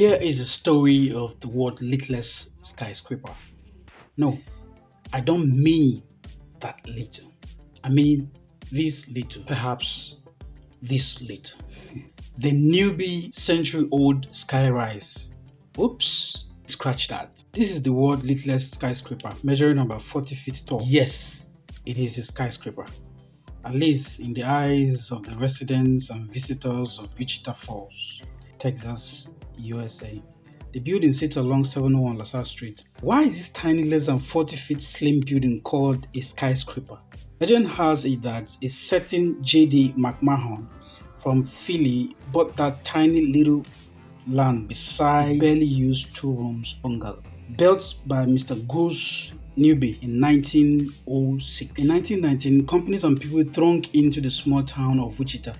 Here is the story of the world littlest skyscraper. No, I don't mean that little. I mean this little, perhaps this little. the Newby century-old skyrise. Oops, scratch that. This is the world littlest skyscraper, measuring about 40 feet tall. Yes, it is a skyscraper. At least in the eyes of the residents and visitors of Wichita Falls, Texas, USA. The building sits along 701 LaSalle Street. Why is this tiny less than 40 feet slim building called a skyscraper? Legend has it that a certain J.D. McMahon from Philly bought that tiny little land beside barely used two rooms bungalow built by Mr. Goose Newby in 1906. In 1919, companies and people thronged into the small town of Wichita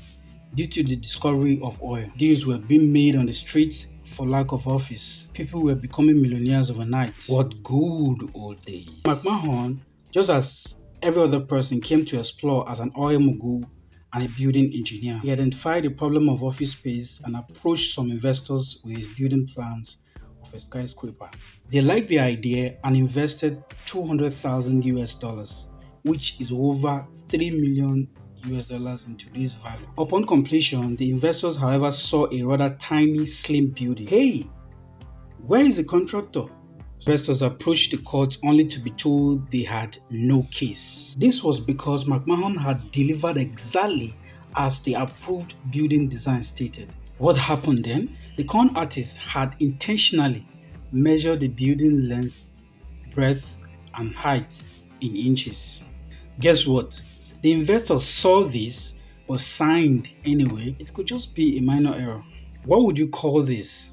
due to the discovery of oil. Deals were being made on the streets for lack of office. People were becoming millionaires overnight. What good old days. McMahon, just as every other person, came to explore as an oil mogul and a building engineer. He identified the problem of office space and approached some investors with his building plans of a skyscraper. They liked the idea and invested 200,000 US dollars, which is over 3 million US dollars in today's value. Upon completion, the investors, however, saw a rather tiny, slim building. Hey, where is the contractor? Investors approached the court only to be told they had no case. This was because McMahon had delivered exactly as the approved building design stated. What happened then? The con artist had intentionally measured the building length, breadth, and height in inches. Guess what? The investors saw this but signed anyway. It could just be a minor error. What would you call this?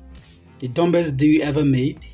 The dumbest deal you ever made?